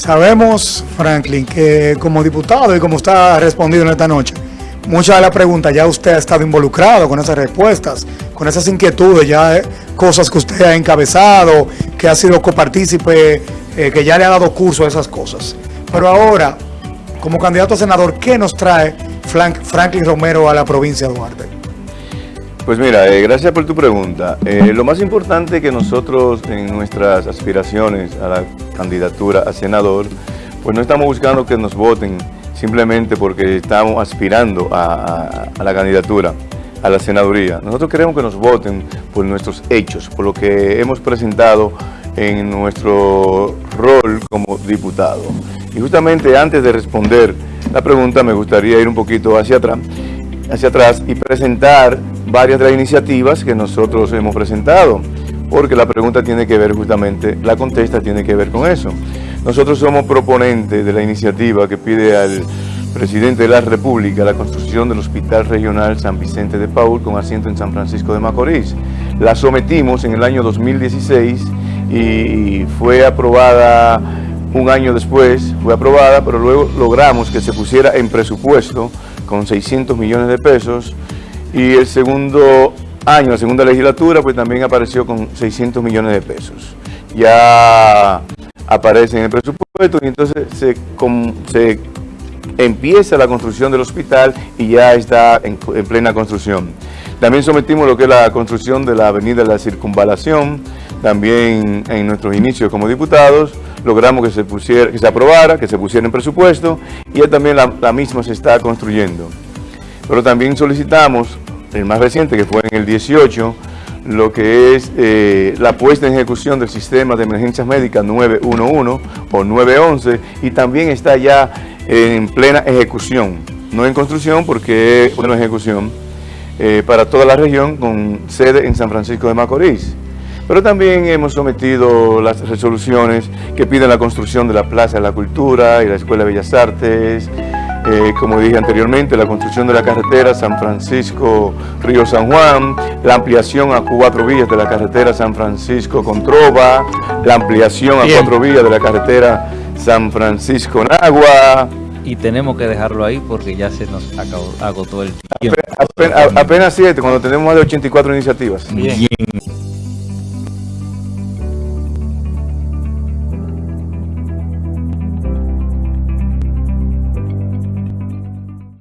Sabemos, Franklin, que como diputado y como usted ha respondido en esta noche, muchas de las preguntas ya usted ha estado involucrado con esas respuestas, con esas inquietudes, ya eh, cosas que usted ha encabezado, que ha sido copartícipe, eh, que ya le ha dado curso a esas cosas. Pero ahora, como candidato a senador, ¿qué nos trae Franklin Romero a la provincia de Duarte? Pues mira, eh, gracias por tu pregunta. Eh, lo más importante que nosotros en nuestras aspiraciones a la candidatura a senador, pues no estamos buscando que nos voten simplemente porque estamos aspirando a, la candidatura, a la senaduría. Nosotros queremos que nos voten por nuestros hechos, por lo que hemos presentado en nuestro rol como diputado. Y justamente antes de responder la pregunta me gustaría ir un poquito hacia atrás, hacia atrás y presentar varias de las iniciativas que nosotros hemos presentado, porque la pregunta tiene que ver justamente, la contesta tiene que ver con eso. Nosotros somos proponentes de la iniciativa que pide al presidente de la República la construcción del Hospital Regional San Vicente de Paul con asiento en San Francisco de Macorís. La sometimos en el año 2016 y fue aprobada un año después, fue aprobada, pero luego logramos que se pusiera en presupuesto con 600 millones de pesos y el segundo año, la segunda legislatura, pues también apareció con 600 millones de pesos. Ya aparece en el presupuesto y entonces se, empieza la construcción del hospital y ya está en, plena construcción. También sometimos lo que es la construcción de la avenida de la Circunvalación, también en nuestros inicios como diputados, logramos que se, pusiera, que se aprobara, que se pusiera en presupuesto y ya también la misma se está construyendo. Pero también solicitamos, el más reciente que fue en el 18, lo que es eh, la puesta en ejecución del sistema de emergencias médicas 911 o 911 y también está ya en plena ejecución, no en construcción porque es una ejecución eh, para toda la región con sede en San Francisco de Macorís. Pero también hemos sometido las resoluciones que piden la construcción de la Plaza de la Cultura y la Escuela de Bellas Artes, eh, como dije anteriormente, la construcción de la carretera San Francisco-Río San Juan, la ampliación a cuatro vías de la carretera San Francisco-Controva, la ampliación a cuatro vías de la carretera San Francisco-Nagua. Y tenemos que dejarlo ahí porque ya se nos acabó, agotó el tiempo. Apenas, siete, cuando tenemos más de 84 iniciativas. Bien.